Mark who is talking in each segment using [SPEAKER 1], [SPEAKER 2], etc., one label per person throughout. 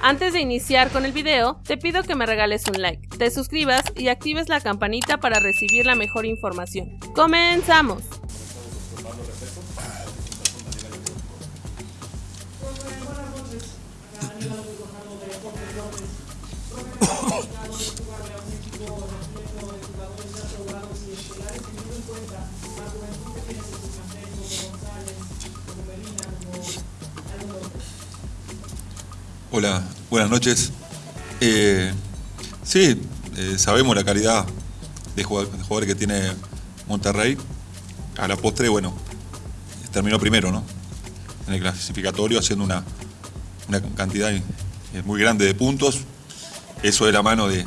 [SPEAKER 1] Antes de iniciar con el video, te pido que me regales un like, te suscribas y actives la campanita para recibir la mejor información. ¡Comenzamos!
[SPEAKER 2] Hola, buenas noches. Eh, sí, eh, sabemos la calidad de jugadores que tiene Monterrey. A la postre, bueno, terminó primero, ¿no? En el clasificatorio, haciendo una, cantidad eh, muy grande de puntos. Eso de la mano de,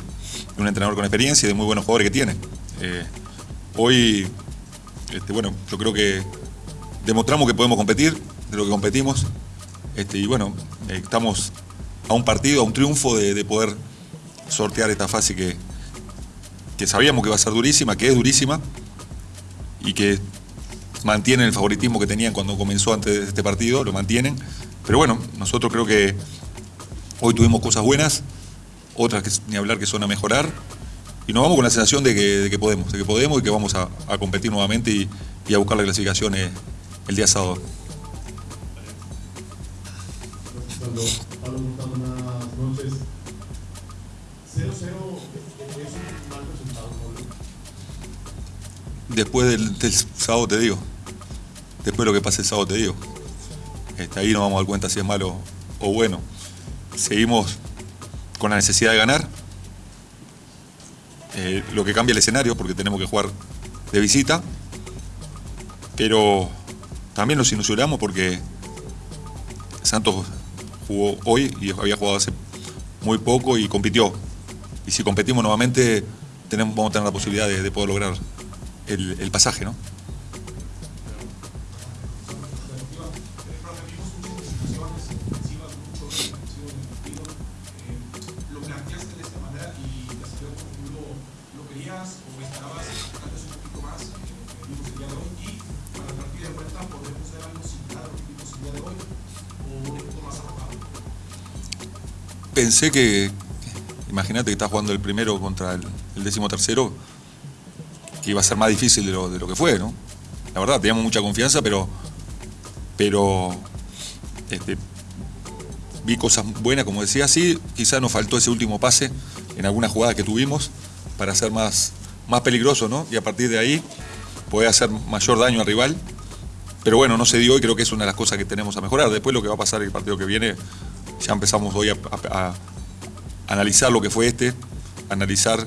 [SPEAKER 2] un entrenador con experiencia y de muy buenos jugadores que tiene. hoy, este, bueno, yo creo que demostramos que podemos competir, de lo que competimos. Este, y bueno, estamos a un partido, a un triunfo de, poder sortear esta fase que, que sabíamos que va a ser durísima, que es durísima y que mantienen el favoritismo que tenían cuando comenzó antes de este partido, lo mantienen. Pero bueno, nosotros creo que hoy tuvimos cosas buenas, otras que ni hablar que son a mejorar, y nos vamos con la sensación de que, podemos, de que podemos y que vamos a, competir nuevamente y, a buscar la clasificación eh, el día sábado. Después del, sábado te digo. Después de lo que pase el sábado te digo. Este, ahí nos vamos a dar cuenta si es malo o bueno. Seguimos con la necesidad de ganar. Eh, lo que cambia el escenario porque tenemos que jugar de visita. Pero también nos ilusionamos porque Santos jugó hoy y había jugado hace muy poco y compitió. Y si competimos nuevamente, tenemos, vamos a tener la posibilidad de, poder lograr el, pasaje, ¿no? pensé que, imagínate que estás jugando el primero contra el, décimo tercero, que iba a ser más difícil de lo, que fue, ¿no? La verdad, teníamos mucha confianza, pero, pero este, vi cosas buenas, como decía, sí, quizás nos faltó ese último pase en alguna jugada que tuvimos para ser más, más peligroso, ¿no? Y a partir de ahí poder hacer mayor daño al rival. Pero bueno, no se dio y creo que es una de las cosas que tenemos a mejorar. Después lo que va a pasar el partido que viene ya empezamos hoy a, analizar lo que fue este, analizar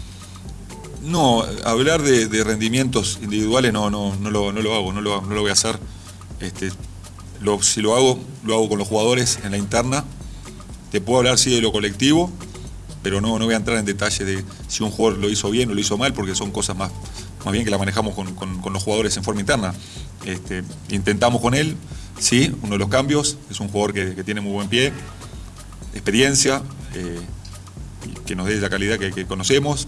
[SPEAKER 2] No, hablar de, rendimientos individuales no, no, no, lo, hago, no lo, voy a hacer. Este, si lo hago, lo hago con los jugadores en la interna. Te puedo hablar sí de lo colectivo, pero no, no voy a entrar en detalle de si un jugador lo hizo bien o lo hizo mal, porque son cosas más, más bien que la manejamos con, los jugadores en forma interna. Este, intentamos con él, sí, uno de los cambios, es un jugador que, tiene muy buen pie, experiencia, eh, que nos dé la calidad que conocemos,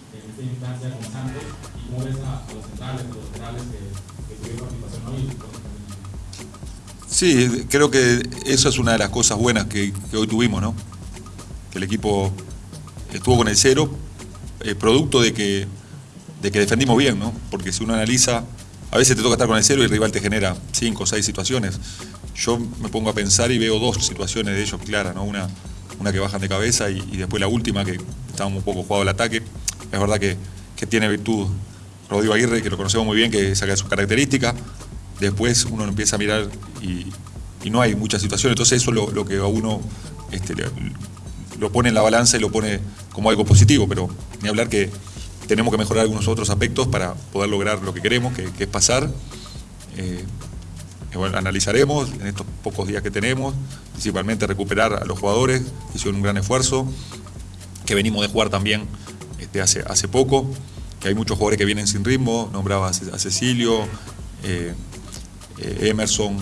[SPEAKER 3] esta instancia con Santos. ¿Y cómo ves a, los centrales, a los laterales que
[SPEAKER 2] Sí, creo que eso es una de las cosas buenas que, hoy tuvimos, ¿no? Que el equipo estuvo con el cero, eh, producto de que, de que defendimos bien, ¿no? Porque si uno analiza, a veces te toca estar con el cero y el rival te genera cinco o seis situaciones. Yo me pongo a pensar y veo dos situaciones de ellos claras, ¿no? Una, una que bajan de cabeza y, después la última que estábamos un poco jugado al ataque. Es verdad que, que tiene virtud Rodrigo Aguirre, que lo conocemos muy bien, que saca sus características, después uno empieza a mirar y, no hay muchas situaciones. Entonces eso es lo, que a uno este, lo pone en la balanza y lo pone como algo positivo, pero ni hablar que tenemos que mejorar algunos otros aspectos para poder lograr lo que queremos, que, es pasar. Eh, analizaremos en estos pocos días que tenemos, principalmente recuperar a los jugadores que hicieron un gran esfuerzo, que venimos de jugar también este, hace, hace poco, que hay muchos jugadores que vienen sin ritmo, nombraba a Cecilio, eh, eh, Emerson,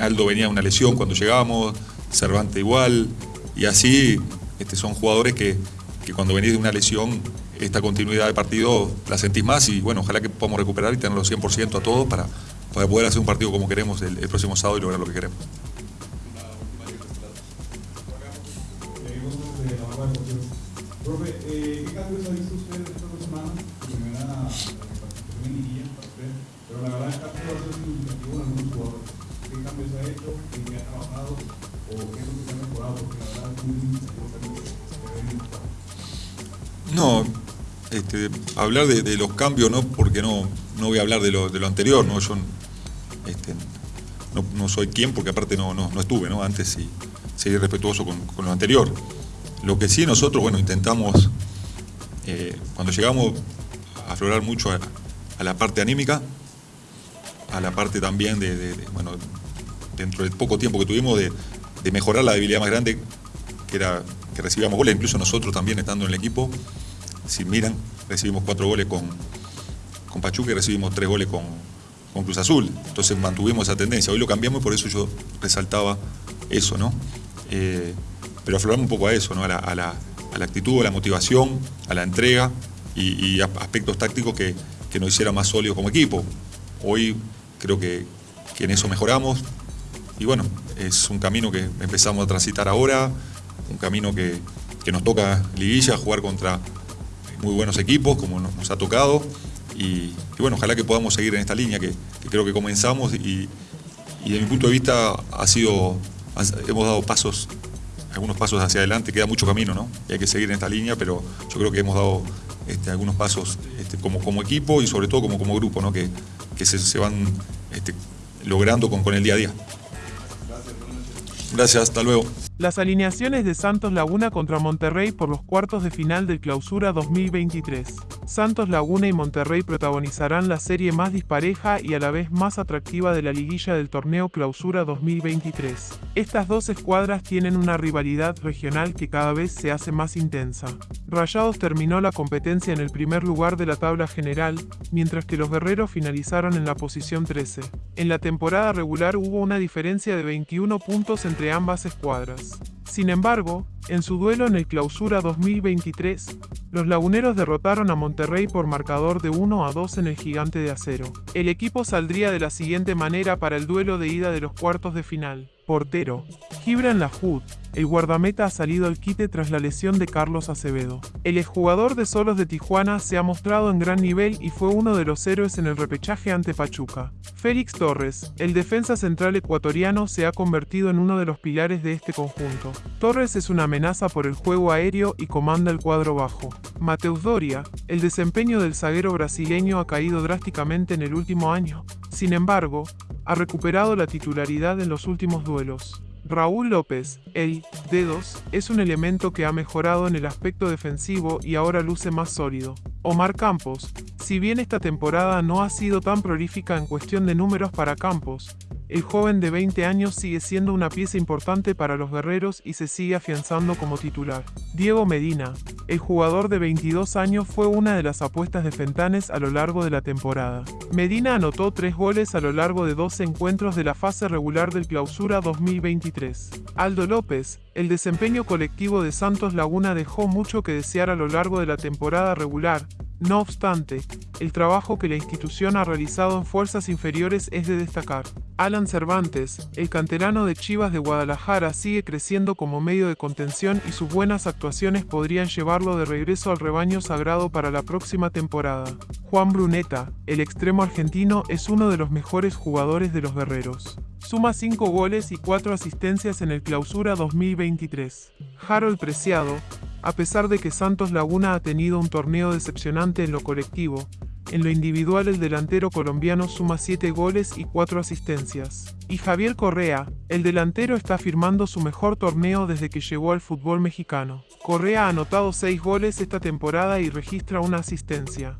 [SPEAKER 2] Aldo venía de una lesión cuando llegamos, Cervante igual, y así este, son jugadores que, cuando venís de una lesión, esta continuidad de partido la sentís más y bueno, ojalá que podamos recuperar y tenerlo 100% a todos para, para poder hacer un partido como queremos el, próximo sábado y lograr lo que queremos.
[SPEAKER 4] Cambios ha visto usted en estas dos semanas? Primera participación en liguilla, pero la verdad es que ha sido significativo en algunos jugadores. ¿Qué cambios ha hecho? ¿Qué ha trabajado?
[SPEAKER 2] No, este, hablar de, los cambios no, porque no, no voy a hablar de lo, de lo anterior, ¿no? Yo este, no, soy quien, porque aparte no, no, estuve, ¿no? Antes y seguir respetuoso con, lo anterior. Lo que sí nosotros, bueno, intentamos, eh, cuando llegamos a aflorar mucho a, la parte anímica, a la parte también de, bueno, dentro del poco tiempo que tuvimos, de, mejorar la debilidad más grande, que era que recibíamos goles, incluso nosotros también estando en el equipo. Si miran, recibimos cuatro goles con, con Pachuca y recibimos tres goles con, con Cruz Azul. Entonces mantuvimos esa tendencia. Hoy lo cambiamos y por eso yo resaltaba eso, ¿no? Eh, pero afloramos un poco a eso, ¿no? A la, actitud, a la motivación, a la entrega y, aspectos tácticos que, que, nos hiciera más sólidos como equipo. Hoy creo que, que en eso mejoramos, y bueno, es un camino que empezamos a transitar ahora, un camino que, nos toca liguilla, jugar contra muy buenos equipos, como nos, ha tocado. Y, bueno, ojalá que podamos seguir en esta línea que, creo que comenzamos y, y, desde mi punto de vista ha sido, hemos dado pasos, algunos pasos hacia adelante, queda mucho camino, ¿no? Y hay que seguir en esta línea, pero yo creo que hemos dado este, algunos pasos este, como, como equipo y sobre todo como, como grupo, ¿no? Que, se, van este, logrando con, con el día a día. Gracias, hasta luego.
[SPEAKER 5] Las alineaciones de Santos Laguna contra Monterrey por los cuartos de final del Clausura 2023. Santos Laguna y Monterrey protagonizarán la serie más dispareja y a la vez más atractiva de la liguilla del torneo Clausura 2023. Estas dos escuadras tienen una rivalidad regional que cada vez se hace más intensa. Rayados terminó la competencia en el primer lugar de la tabla general, mientras que los guerreros finalizaron en la posición 13. En la temporada regular hubo una diferencia de 21 puntos entre ambas escuadras. Sin embargo, en su duelo en el Clausura 2023, los laguneros derrotaron a Monterrey por marcador de 1 a 2 en el Gigante de Acero. El equipo saldría de la siguiente manera para el duelo de ida de los cuartos de final. Portero, Gibran Lahud, el guardameta ha salido al quite tras la lesión de Carlos Acevedo. El exjugador de Solos de Tijuana se ha mostrado en gran nivel y fue uno de los héroes en el repechaje ante Pachuca. Félix Torres, el defensa central ecuatoriano, se ha convertido en uno de los pilares de este conjunto. Torres es una amenaza por el juego aéreo y comanda el cuadro bajo. Mateus Doria, el desempeño del zaguero brasileño ha caído drásticamente en el último año. Sin embargo, ha recuperado la titularidad en los últimos duelos. Raúl López, el Dedos, es un elemento que ha mejorado en el aspecto defensivo y ahora luce más sólido. Omar Campos, si bien esta temporada no ha sido tan prolífica en cuestión de números para Campos, el joven de 20 años sigue siendo una pieza importante para los guerreros y se sigue afianzando como titular. Diego Medina, el jugador de 22 años fue una de las apuestas de Fentanes a lo largo de la temporada. Medina anotó tres goles a lo largo de 12 encuentros de la fase regular del Clausura 2023. Aldo López, el desempeño colectivo de Santos Laguna dejó mucho que desear a lo largo de la temporada regular, no obstante, el trabajo que la institución ha realizado en fuerzas inferiores es de destacar. Alan Cervantes, el canterano de Chivas de Guadalajara, sigue creciendo como medio de contención y sus buenas actuaciones podrían llevarlo de regreso al rebaño sagrado para la próxima temporada. Juan Bruneta, el extremo argentino, es uno de los mejores jugadores de los guerreros. Suma 5 goles y 4 asistencias en el Clausura 2023. Harold Preciado, a pesar de que Santos Laguna ha tenido un torneo decepcionante en lo colectivo, En lo individual el delantero colombiano suma 7 goles y 4 asistencias. Y Javier Correa, el delantero está firmando su mejor torneo desde que llegó al fútbol mexicano. Correa ha anotado 6 goles esta temporada y registra una asistencia.